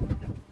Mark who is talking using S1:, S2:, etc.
S1: Yeah.